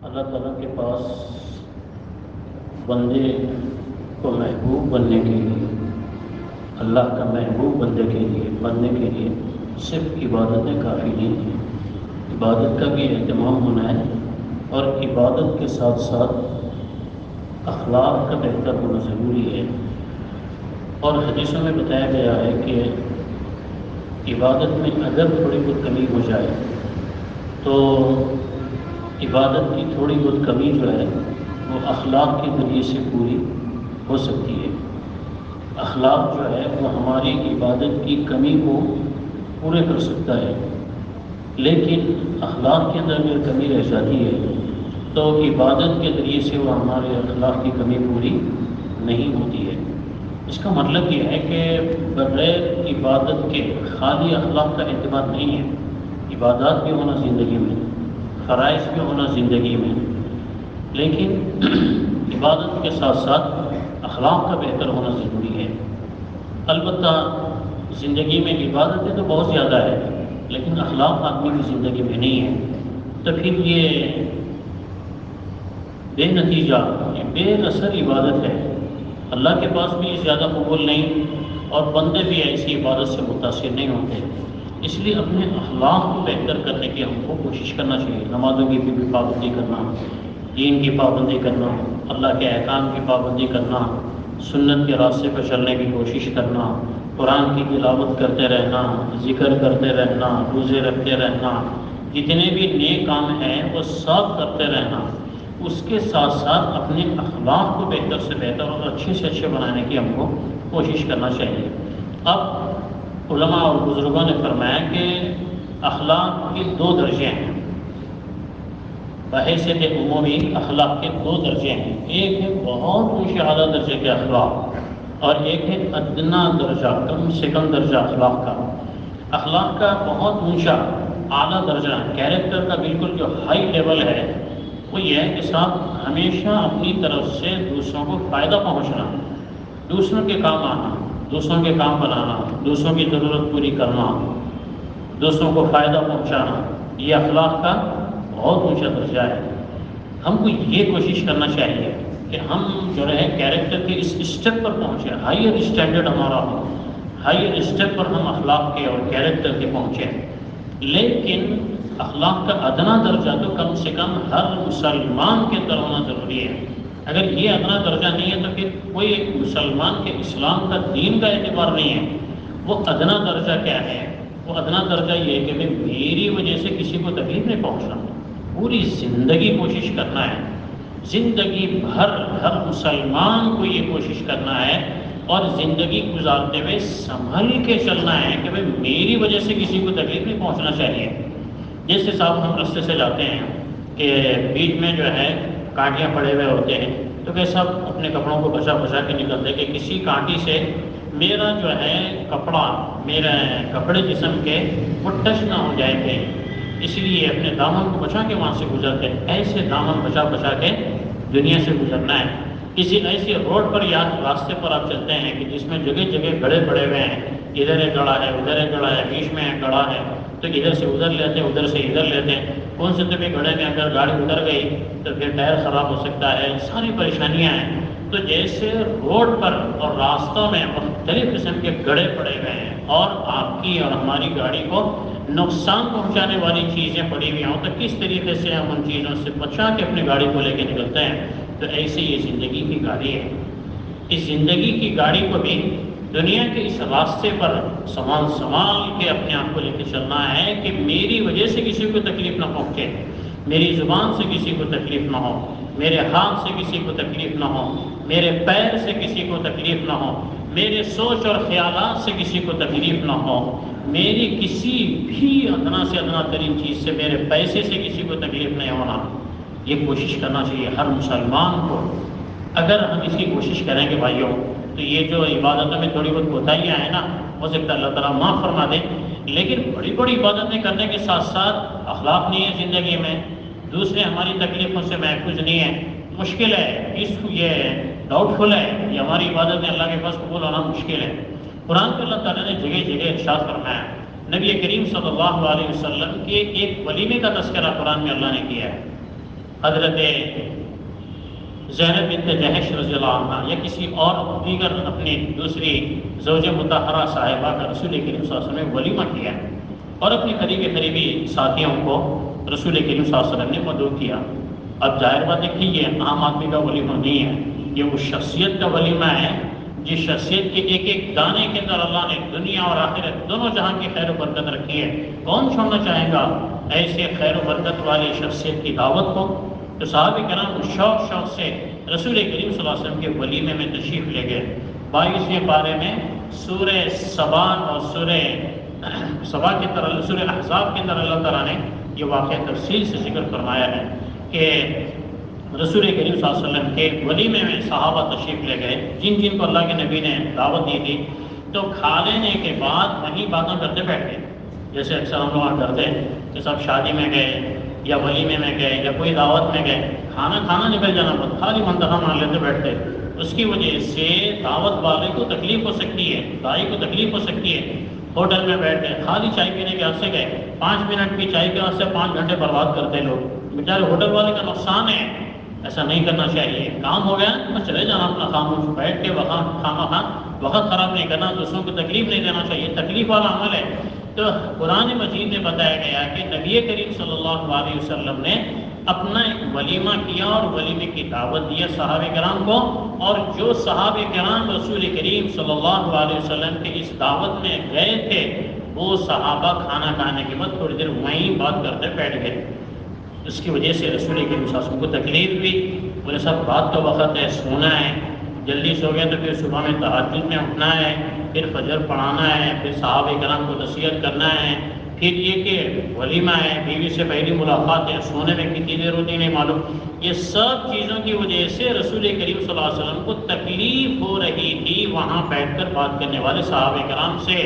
अल्लाह ताला के पास बंदे को महबूब बनने के लिए, अल्लाह का महबूब बंदे के लिए, बनने के लिए सिर्फ़ इबादतें काफ़ी नहीं हैं। इबादत का भी अहतमाम होना है और इबादत के साथ साथ अखलाक का बेहतर होना ज़रूरी है। और हदीसों में बताया गया है कि इबादत में अगर थोड़ी बहुत कमी हो जाए तो इबादत की थोड़ी बहुत कमी जो है, वो अखलाक के ज़रिए से पूरी हो सकती है। अखलाक जो है, वो हमारी इबादत की कमी को पूरे कर सकता है। लेकिन अखलाक के अंदर अगर कमी रह जाती है तो इबादत के ज़रिए से वो हमारे अखलाक की कमी पूरी नहीं होती है। इसका मतलब ये है कि बगैर इबादत के खाली अखलाक का अतबार नहीं है। इबादत भी होना ज़िंदगी में फ़रज़ भी होना ज़िंदगी में। लेकिन इबादत के साथ साथ अखलाक का बेहतर होना ज़रूरी है। अलबत् ज़िंदगी में इबादतें तो बहुत ज़्यादा है, लेकिन अखलाक आदमी की ज़िंदगी में नहीं है। तो फिर ये बेनतीजा, ये बेनसर इबादत है। अल्लाह के पास भी ज़्यादा कबूल नहीं और बंदे भी ऐसी इबादत से मुतासर नहीं होते। इसलिए अपने अखलाक को बेहतर करने की हमको कोशिश करना चाहिए। नमाजों की भी पाबंदी करना, दीन की पाबंदी करना, अल्लाह के अहकाम की पाबंदी करना, सुन्नत के रास्ते पर चलने की कोशिश करना, कुरान की तिलावत करते रहना, ज़िक्र करते रहना, रोज़े रखते रहना, जितने भी नए काम हैं, वो सब करते रहना, उसके साथ साथ अपने अखलाक को बेहतर से बेहतर और अच्छे से अच्छे बनाने की हमको कोशिश करना चाहिए। अब उलमा और बुज़ुर्गों ने फरमाया कि अखलाक के दो दर्जे हैं। बहसीत उमूमी अखलाक के दो दर्जे हैं। एक है बहुत ऊँचे अला दर्जे के अखलाक और एक है अदना दर्जा, कम से कम दर्जा अखलाक का। अखलाक का बहुत ऊँचा, आला दर्जा, कैरेक्टर का बिल्कुल जो हाई लेवल है, वो ये है कि साहब हमेशा अपनी तरफ़ से दूसरों को फ़ायदा पहुँचना, दूसरों के काम आना। दूसरों के काम बनाना, दूसरों की ज़रूरत पूरी करना, दूसरों को फ़ायदा पहुंचाना, ये अखलाक का बहुत ऊँचा दर्जा है। हमको ये कोशिश करना चाहिए कि हम जो है कैरेक्टर के इस स्टेप पर पहुँचें हाइयर स्टैंडर्ड हमारा हो हाइयर स्टेप पर हम अखलाक के और कैरेक्टर के पहुँचें। लेकिन अखलाक का अदना दर्जा तो कम से कम हर मुसलमान के अंदर होना ज़रूरी है। अगर ये अदना दर्जा नहीं है तो फिर कोई मुसलमान के इस्लाम का दीन का एतबार नहीं है। वो अदना दर्जा क्या है? वो अदना दर्जा ये है कि भाई मेरी वजह से किसी को तकलीफ़ नहीं पहुँचना। पूरी ज़िंदगी कोशिश करना है। ज़िंदगी भर हर मुसलमान को ये कोशिश करना है और ज़िंदगी गुजारते हुए संभल के चलना है कि भाई मेरी वजह से किसी को तकलीफ़ नहीं पहुँचना चाहिए। जैसे साहब हम रास्ते से जाते हैं कि बीच में जो है कांटियाँ पड़े हुए होते हैं तो वे सब अपने कपड़ों को बचा बचा के निकलते कि किसी कांटी से मेरा जो है कपड़ा, मेरे कपड़े जिसम के वो टच ना हो जाए थे इसलिए अपने दामन को बचा के वहाँ से गुजरते ऐसे दामन बचा बचा के दुनिया से गुजरना है। किसी ऐसे रोड पर या रास्ते पर आप चलते हैं कि जिसमें जगह जगह गड़े पड़े हुए हैं। इधर एक गड़ा है, उधर एक गड़ा है, बीच में एक गड़ा है। तो इधर से उधर लेते हैं, उधर से इधर लेते हैं। कौन से तो भी गड़े में अगर गाड़ी उतर गई तो फिर टायर ख़राब हो सकता है। सारी परेशानियाँ हैं। तो जैसे रोड पर और रास्तों में मुख्तलिफ़ किस्म के गड़े पड़े हुए हैं और आपकी और हमारी गाड़ी को नुकसान पहुँचाने वाली चीज़ें पड़ी हुई हों तो किस तरीके से हम उन चीज़ों से बचा के अपनी गाड़ी को लेके निकलते हैं? तो ऐसे ये ज़िंदगी की गाड़ी है। इस ज़िंदगी की गाड़ी को भी दुनिया के इस रास्ते पर संभाल संभाल के अपने आप को लेकर चलना है कि मेरी वजह से किसी को तकलीफ़ ना पहुँचे मेरी ज़ुबान से किसी को तकलीफ़ ना हो, मेरे हाथ से किसी को तकलीफ़ ना हो, मेरे पैर से किसी को तकलीफ़ ना हो, मेरे सोच और ख्याल से किसी को तकलीफ़ ना हो, मेरी किसी भी अदना से अदना तरीन चीज़ से मेरे पैसे से किसी को तकलीफ़ नहीं होना। ये कोशिश करना चाहिए हर मुसलमान को। अगर हम इसकी कोशिश करेंगे भाइयों तो ये जो इबादतों में थोड़ी बहुत कोताहियाँ हैं ना हो सकता है अल्लाह ताला माफ़ फरमा दे। लेकिन बड़ी बड़ी इबादतें करने के साथ साथ अखलाक नहीं है ज़िंदगी में। दूसरे हमारी तकलीफ़ों से महफूज नहीं है। मुश्किल है इस ये डाउटफुल है कि हमारी इबादत में अल्लाह के पास कबूल होना मुश्किल है। कुरान में अल्लाह ताला ने जगह जगह इरशाद फरमाया। नबी करीम सल्लल्लाहु अलैहि के एक वलीमे का तस्करा कुरान में अल्लाह ने किया है। हज़रत जैनब बिन जहश रजील्ला या किसी और दीगर अपनी दूसरी जोज मतहरा साहिबा का रसूल करीम ने वलीमा किया और अपने करीबी करीबी साथियों को रसूल करीम वसल्लम ने मदू किया। अब ज़ाहिर बात देखिए ये आम आदमी का वलीमा नहीं है, ये उस शख्सियत का वलीमा है, जिस शख्सियत के एक एक दाने के अंदर अल्लाह ने दुनिया और आखिरत दोनों जहाँ की खैर बरकत रखी है, कौन छोड़ना चाहेगा? ऐसे खैर बरकत वाली शख्सियत की दावत को तो साहब कराम शौक शौक से रसूल करीम वसल्लम के वलीमे में तशरीफ़ ले गए। बाईसवें पारे में सूर सबान और सूर सबा के अंदर सूर अहजाब के अंदर अल्लाह तला ने यह वाक़ तफसील से ज़िक्र फरमाया है कि रसूल करीम वसल्लम के वलीमे में सहाबा तशरीफ़ ले गए। जिन जिन को अल्लाह के नबी ने दावत दी थी तो खा लेने के बाद वहीं बातें करते बैठ गए। जैसे अक्सर हम लोग करते हैं कि सब शादी में गए या वलीमे में गए, या कोई दावत में गए, खाना खाना निकल जाना पड़ता खाली मंतखा मान लेते बैठते। उसकी वजह से दावत वाले को तकलीफ़ हो सकती है, दाई को तकलीफ़ हो सकती है। होटल में बैठ गए खाली चाय पीने के वास्ते गए। पाँच मिनट की चाय के वास्ते पाँच घंटे बर्बाद करते लोग। बेचारे होटल वाले का नुकसान है। ऐसा नहीं करना चाहिए। काम हो गया तो चले जाना अपना खामोश। बैठ के वहाँ खामा खा वक्त ख़राब नहीं करना, दूसरों को तकलीफ़ नहीं देना चाहिए। तकलीफ़ वाला अमल है। तो कुरान मजीद में बताया गया कि नबी करीम सल्लल्लाहु अलैहि वसल्लम ने अपना एक वलीमा किया और वलीमे की दावत दिया सहाब कराम को। और जो सहाब कराम रसूल करीम सल्लल्लाहु अलैहि वसल्लम के इस दावत में गए थे, वो सहाबा खाना खाने के बाद थोड़ी देर वहीं बात करते बैठ गए। उसकी वजह से रसूल करीम को तकलीफ़ भी बोले सब बात तो वक्त है, सोना है, जल्दी सो गए तो फिर सुबह में तहजद में उठना है। फिर फजर पढ़ाना है, फिर साहब कराम को नसीहत करना है, फिर ये कि वलीमा है, बीवी से पहली मुलाकात है, सोने में कितनी देर होती नहीं मालूम। ये सब चीज़ों की वजह से रसूल करीम वसल्लम को तकलीफ़ हो रही थी वहाँ बैठ कर बात करने वाले साहब कराम से।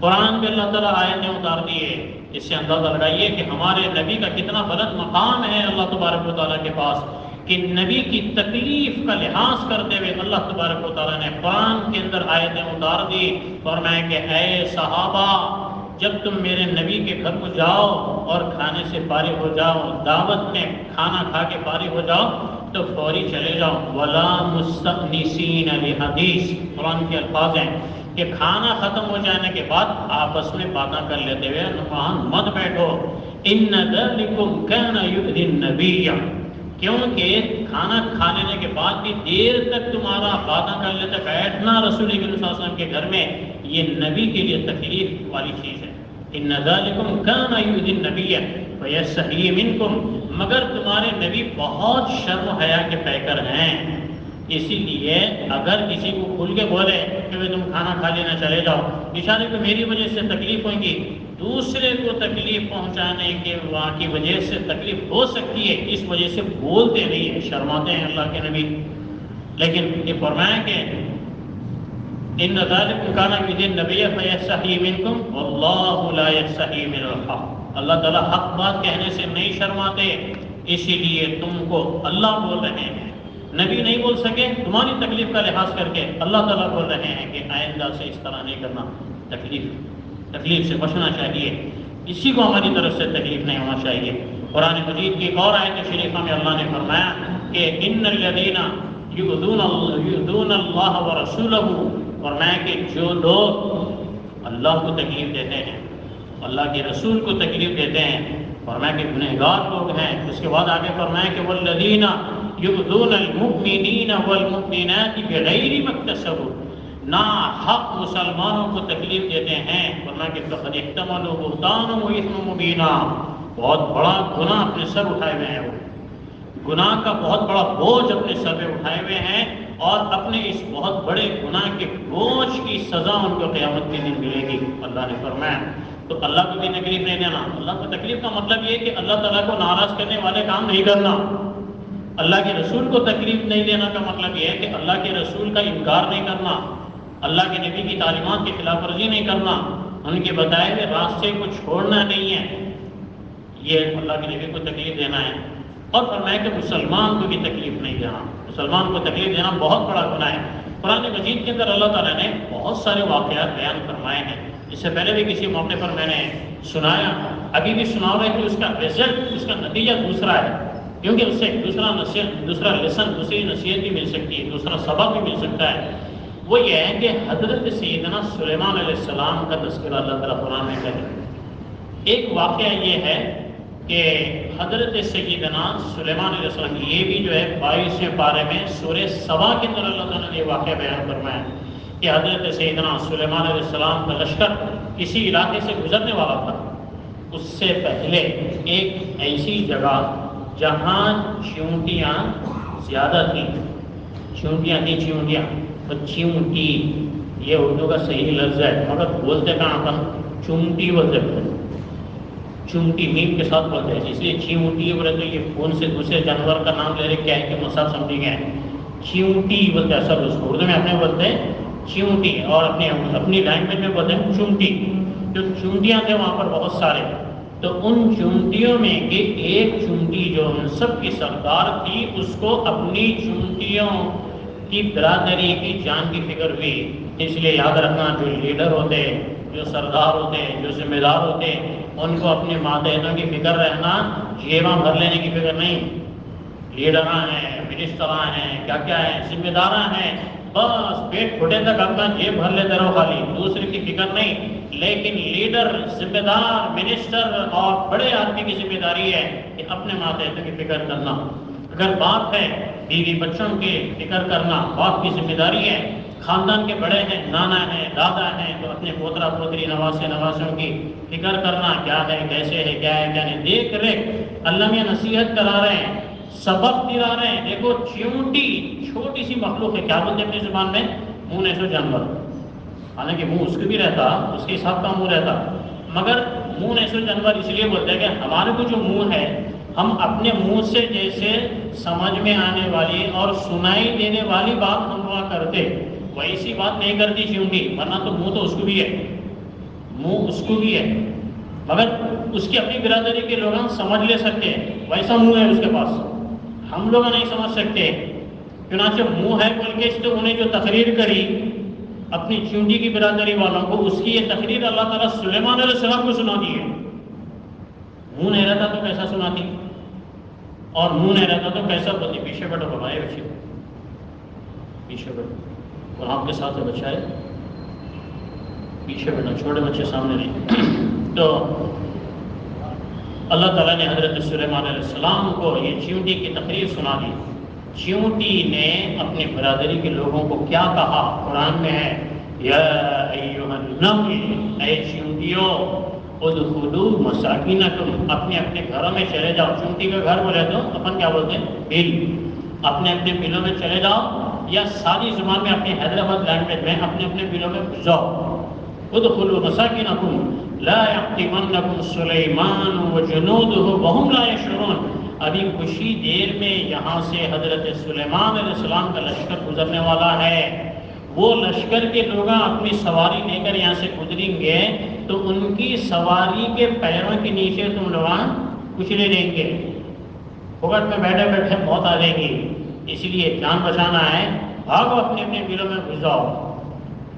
कुरान में अल्लाह ताला आयतें उतार दिए। इससे अंदाज़ा लगाइए कि हमारे नबी का कितना बुलंद मकाम है अल्लाह तबारक के पास। कि नबी की तकलीफ़ का लिहाज करते हुए अल्लाह तबारक ने कुरान के अंदर आयतें उतार दी और मैं कि, ऐ सहाबा, जब तुम मेरे नबी के घर को जाओ और खाने से पारी हो जाओ, दावत में खाना खा के पारी हो जाओ तो फौरी चले जाओ। वला मुस्तनीसीन हदीस कुरान के अल्फाज हैं कि खाना ख़त्म हो जाने के बाद आपस में बातें कर लेते हुए वहाँ मत बैठो। इन नबीया। क्योंकि खाना खा लेने के बाद भी देर तक तुम्हारा बातें कर लेते बैठना रसूल के घर में ये नबी के लिए तकलीफ़ वाली चीज़ है। मगर तुम्हारे नबी बहुत शर्म हया के पैकर हैं। इसीलिए अगर किसी को खुल के बोले कि भाई तुम खाना खा लेना, चले जाओ इशारे को मेरी वजह से तकलीफ़ होगी। दूसरे को तकलीफ़ पहुँचाने के वहाँ की वजह से तकलीफ़ हो सकती है, इस वजह से बोलते नहीं है, शर्माते हैं अल्लाह के नबी। लेकिन ये फरमाया कि इन नजारकाना दिन नबी सही अल्लाह ताला हक बात कहने से नहीं शर्माते, इसीलिए तुमको अल्लाह बोल रहे हैं। नबी नहीं बोल सके, तुम्हारी तकलीफ़ का लिहाज करके अल्लाह ताला बोल रहे हैं कि आइंदा से इस तरह नहीं करना तकलीफ़ तकलीफ़ से बचना चाहिए। किसी को हमारी तरफ़ से तकलीफ़ नहीं होना चाहिए। कुरान मजीद की एक और आयत शरीफा में अल्लाह ने फरमाया कि इन लदीना युदून अल्लाह व रसूल फरमाया कि जो लोग अल्लाह को तकलीफ़ देते हैं, अल्लाह के रसूल को तकलीफ़ देते हैं, फरमाया कि गुनहगार लोग हैं। उसके बाद आगे फरमाया कि वल्लदीना युदून अलमुमिनीन वलमुमिनात बिगैर मक्तसबू ना हक मुसलमानों को तकलीफ़ देते हैं वरना कि मुबीना बहुत बड़ा गुनाह अपने सर उठाए हुए हैं वो गुनाह का बहुत बड़ा बोझ अपने सर पे उठाए हुए हैं और अपने इस बहुत बड़े गुनाह के बोझ की सज़ा उनको क़यामत के दिन मिलेगी अल्लाह ने फरमाया तो अल्लाह को भी तकलीफ़ नहीं देना अल्लाह को तकलीफ़ का मतलब ये कि अल्लाह ताला को नाराज़ करने वाले काम नहीं करना अल्लाह के रसूल को तकलीफ़ नहीं देना का मतलब यह है कि अल्लाह के रसूल का इनकार नहीं करना, अल्लाह के नबी की तालीमत की खिलाफ वर्जी नहीं करना, उनके बताए हुए रास्ते को छोड़ना नहीं है। ये अल्लाह के नबी को तकलीफ़ देना है। और फरमाया कि मुसलमान को भी तकलीफ़ नहीं देना। मुसलमान को तकलीफ़ देना बहुत बड़ा गुना है। कुरान मजीद के अंदर अल्लाह ताला ने बहुत सारे वाक़ात बयान फरमाए हैं। इससे पहले भी किसी मौके पर मैंने सुनाया, अभी भी सुना रहे कि उसका रिज़ल्ट उसका नतीजा दूसरा है। क्योंकि उससे दूसरा नसीहत, दूसरा लेसन दूसरी नसीहत भी मिल सकती है, दूसरा सबक भी मिल सकता है। वो ये है कि हज़रत सैदना सुलेमान सलाम का तस्करा अल्लाह तला कुरान में करें एक वाक़ ये है कि हज़रत सैदना सुलेमान सलाम, ये भी जो है बाईसवें पारे में सूर्य सभा के अंदर अल्लाह ताला ने वाक़ बयान फरमाया कि हज़रत सैदना सलेमान सलाम का लश्कर किसी इलाके से गुजरने वाला था। उससे पहले एक ऐसी जगह जहाँ चूंटियाँ ज़्यादा थी। चूंटियाँ थी चूंटियाँ तो चूंटी ये उर्दू का सही लफ्ज़ है। मगर बोलते कहाँ अपन चूंटी बोलते चूंटी मीम के साथ बोलते हैं। इसलिए चींटी बोले तो ये फ़ोन से दूसरे जानवर का नाम ले रहे क्या है कि मसाब समझी गए चींटी बोलते हैं। सब उसको उर्दू में अपने बोलते हैं चींटी और अपने अपनी लैंग्वेज में बोलते हैं चूंटी जो चूंटियाँ थे वहाँ पर बहुत सारे। तो उन चुंटियों में के एक चुंटी जो उन सब की सरदार थी, उसको अपनी चुनटियों की बरादरी की जान की फ़िक्र हुई। इसलिए याद रखना, जो लीडर होते, जो सरदार होते, जो जिम्मेदार होते, उनको अपने मातहतों की फ़िक्र रहना जेवा भर लेने की फ़िक्र नहीं। लीडर हैं मिनिस्टर हैं क्या क्या है, जिम्मेदार हैं, बस पेट फुटे तक अपना जेब भर लेते रहो खाली। दूसरे की फ़िक्र नहीं। लेकिन लीडर, जिम्मेदार, मिनिस्टर और बड़े आदमी की ज़िम्मेदारी है कि अपने माते की फ़िक्र करना। अगर बाप है बीवी बच्चों की फ़िक्र करना, बाप की ज़िम्मेदारी है, खानदान के बड़े हैं, नाना हैं, दादा हैं तो अपने पोतरा पोतरी नवासे नवासों की फ़िक्र करना, क्या है, कैसे है, क्या है, क्या नहीं देख रेख अल्लाह में नसीहत करा रहे हैं, सबक दिला रहे हैं। देखो च्यूटी छोटी सी मखलूक है, क्या बोलते अपनी ज़ुबान में? मुँह ऐसो जानवर। हालाँकि मुँह उसके भी रहता, उसके हिसाब का मुँह रहता। मगर मुँह ऐसो जानवर इसलिए बोलते हैं कि हमारे को जो मुँह है, हम अपने मुँह से जैसे समझ में आने वाली और सुनाई देने वाली बात हम हुआ करते, वैसी बात नहीं करती च्यूटी वरना तो मुँह तो उसको भी है। मुँह उसको भी है। मगर उसकी अपनी बिरादरी के लोग हम समझ ले सकते हैं, वैसा मुँह है उसके पास। हम लोग नहीं समझ सकते। चुनाचे मुँह है बोल के तो उन्हें जो तकरीर करी अपनी चूंटी की बिरादरी वालों को उसकी ये तकरीर अल्लाह ताला सुलेमान सलाम को सुना दी है। मुँह नहीं रहता तो कैसा सुनाती? और मुँह नहीं रहता तो कैसा बोलती पीछे बैठो बाबा बच्चे। पीछे बैठो। और आपके साथ है बच्चा है? पीछे बैठो, छोटे बच्चे सामने नहीं। तो अल्लाह ताला ने हज़रत सलेमान को ये चींटी की तकरीर सुना दी। चींटी ने अपनी बरदरी के लोगों को क्या कहा? कुरान में है मसाकिन तुम अपने अपने घरों में चले जाओ। चूंटी का घर बोले तो अपन क्या बोलते हैं? बिल। अपने अपने बिलों में चले जाओ या सारी ज़ुबान में अपने हैदराबाद लैंग्वेज में अपने अपने बिलों में घुस जाओ उदखुलू मसाकिन तुम सुलेमान व जनूद वहम लाशरून अभी खुशी देर में यहाँ से हज़रत सुलेमान का लश्कर गुजरने वाला है। वो लश्कर के लोग अपनी सवारी लेकर यहाँ से गुजरेंगे तो उनकी सवारी के पैरों के नीचे तुम लोग कुचले देंगे फुकट में बैठे बैठे मौत आ जाएगी। इसलिए जान बचाना है, भागो अपने अपने बिलों में घुस जाओ।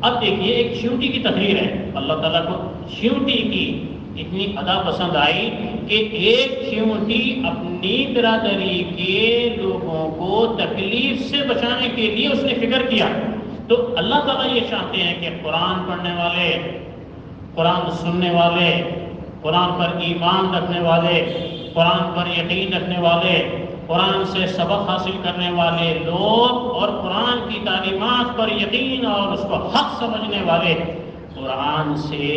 अब देखिए, एक शिवटी की तकरीर है। अल्लाह ताला को शिवटी की इतनी अदा पसंद आई कि एक शिवटी अपनी बिरादरी के लोगों को तकलीफ़ से बचाने के लिए उसने फ़िक्र किया। तो अल्लाह ताला ये चाहते हैं कि कुरान पढ़ने वाले, कुरान सुनने वाले, कुरान पर ईमान रखने वाले, कुरान पर यकीन रखने वाले, कुरान से सबक हासिल करने वाले लोग और कुरान की तालीमत पर यकीन और उसको हक समझने वाले, कुरान से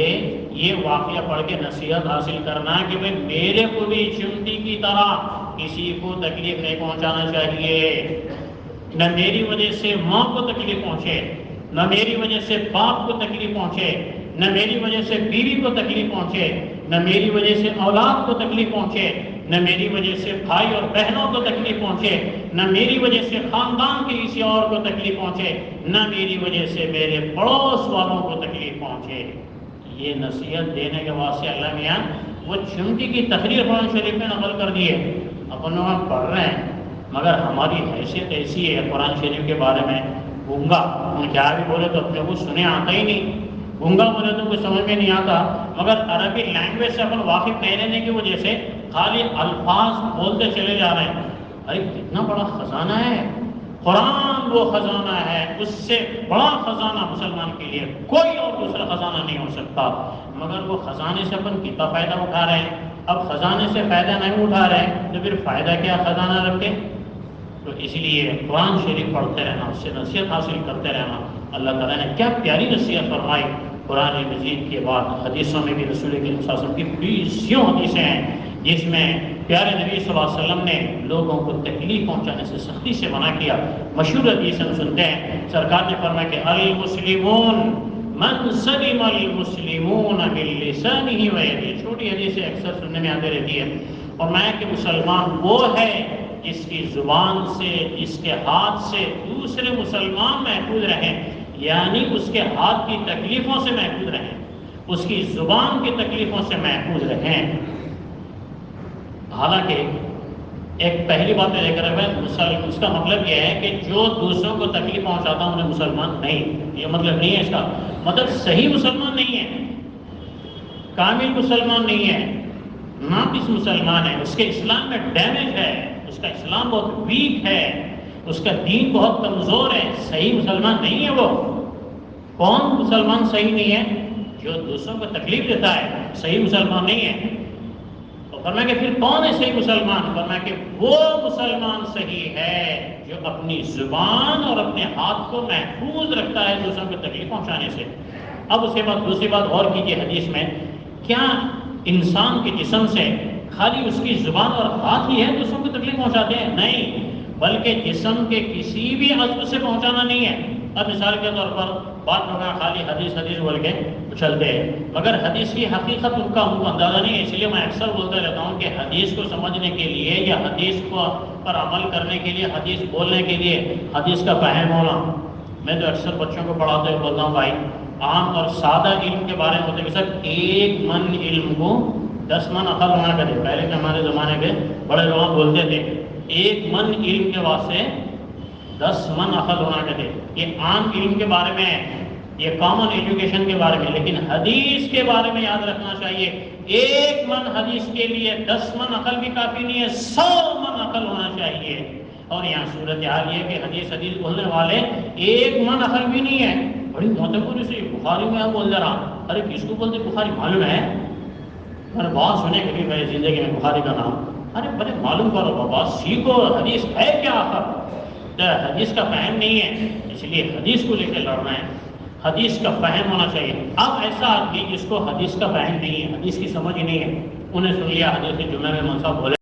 ये वाक्य पढ़ के नसीहत हासिल करना कि भाई मेरे को भी चिमटी की तरह किसी को तकलीफ़ नहीं पहुंचाना चाहिए। न मेरी वजह से माँ को तकलीफ़ पहुँचे, न मेरी वजह से बाप को तकलीफ़ पहुँचे, न मेरी वजह से बीवी को तकलीफ़ पहुँचे, न मेरी वजह से औलाद को तकलीफ़ पहुँचे, न मेरी वजह से भाई और बहनों को तकलीफ़ पहुँचे, न मेरी वजह से खानदान के किसी और को तकलीफ़ पहुँचे, न मेरी वजह से मेरे पड़ोस वालों को तकलीफ़ पहुँचे। ये नसीहत देने के वास्ते अल्लाह मियाँ वो चिमटी की तकरीर कुरान शरीफ में नकल कर दी है। अपन लोग पढ़ रहे हैं, मगर हमारी हैसियत ऐसी है कुरान शरीफ के बारे में। गूँगा क्या भी बोले तो अपने को सुने आता ही नहीं। गूँगा बोले तो कुछ समझ में नहीं आता। मगर अरबी लैंग्वेज से अपन वाकिफ नहीं रहने की वजह से खाली अल्फाज बोलते चले जा रहे हैं। अरे कितना बड़ा खजाना है। कुरान वो खजाना है, उससे बड़ा खजाना मुसलमान के लिए कोई और दूसरा खजाना नहीं हो सकता। मगर वो खजाने से अपन कितना फ़ायदा उठा रहे हैं? अब खजाने से फ़ायदा नहीं उठा रहे तो फिर फ़ायदा क्या खजाना रखे? तो इसलिए कुरान शरीफ पढ़ते रहना, उससे नसीहत हासिल करते रहना। अल्लाह ताला ने क्या प्यारी नसीहत फरमाई। कुरान मजीद के बाद हदीसों में भी रसूल के की बीसियों हदीसें हैं, जिसमें प्यारे नबी वसल्लम ने लोगों को तकलीफ़ पहुँचाने से सख्ती से मना किया। मशहूर हदीस हम सुनते हैं। सरकार ने फरमाया कि अल मुस्लिमून मन सलीम अल मुस्लिमून बिल्लिसानी ही वही छोटी हदीसें अक्सर सुनने में आती रहती है। और मैं कि मुसलमान वो है जिसकी ज़ुबान से, जिसके हाथ से दूसरे मुसलमान महफूज रहें। यानी उसके हाथ की तकलीफ़ों से महफूज रहें। उसकी ज़ुबान की तकलीफ़ों से महफूज रहें। हालाँकि, एक पहली बात मैं लेकर मैं, मुसल, उसका मतलब यह है कि जो दूसरों को तकलीफ़ पहुंचाता उन्हें मुसलमान नहीं। ये मतलब नहीं है इसका। मतलब सही मुसलमान नहीं है, कामिल मुसलमान नहीं है नाकिस मुसलमान है, उसके इस्लाम में डैमेज है, उसका इस्लाम बहुत वीक है, उसका दीन बहुत कमज़ोर है, सही मुसलमान नहीं है वो। कौन मुसलमान सही नहीं है? जो दूसरों को तकलीफ़ देता है, सही मुसलमान नहीं है। तो फरमा के फिर कौन है सही मुसलमान? फरमा के वो मुसलमान सही है जो अपनी ज़ुबान और अपने हाथ को महफूज रखता है दूसरों को तकलीफ़ पहुँचाने से। अब उसके बाद, दूसरी बात और कीजिए हदीस में, क्या इंसान के जिसम से खाली उसकी ज़ुबान और हाथ ही है दूसरों को तकलीफ़ पहुंचाते हैं? नहीं, बल्कि जिसम के किसी भी अज्व से पहुंचाना नहीं है। अब मिसाल के तौर पर बात लोग खाली हदीस हदीस बोल के चलते हैं। मगर हदीस की हकीकत उनका उनको अंदाज़ा नहीं है, इसलिए मैं अक्सर बोलता रहता हूँ कि हदीस को समझने के लिए या हदीस को पर अमल करने के लिए, हदीस बोलने के लिए हदीस का फहम होना। मैं तो अक्सर बच्चों को पढ़ाते हुए बोलता हूँ, भाई, आम और सादा इल्म के बारे में होते सर एक मन इल्म को दस मन अकल होना करे पहले के हमारे ज़माने के बड़े लोग बोलते थे, एक मन इल्म के वास्ते दस मन अकल होना चाहिए। ये आम इल्म के बारे में है, ये कॉमन एजुकेशन के बारे में, लेकिन हदीस के बारे में याद रखना चाहिए। एक मन हदीस के लिए दस मन अकल भी काफ़ी नहीं है, सौ मन अकल होना चाहिए। और यहाँ सूरत हाल ये कि हदीस हदीस बोलने वाले एक मन अकल भी नहीं है। बड़ी महत्वपूर्ण से, बुखारी में बोल रहा अरे, किसको बोलते बुखारी मालूम है? मैंने बहुत सुने कभी मेरी ज़िंदगी में बुखारी का नाम। अरे, बड़े मालूम करो बाबा, सीखो, हदीस है क्या आखिर हदीस का फहम नहीं है, इसलिए हदीस को लेकर लड़ना है। हदीस का फहम होना चाहिए। अब ऐसा आदमी जिसको हदीस का फहम नहीं है, हदीस की समझ नहीं है, उन्हें सुन लिया, हदीस के जुम्मे में मनसा बोले।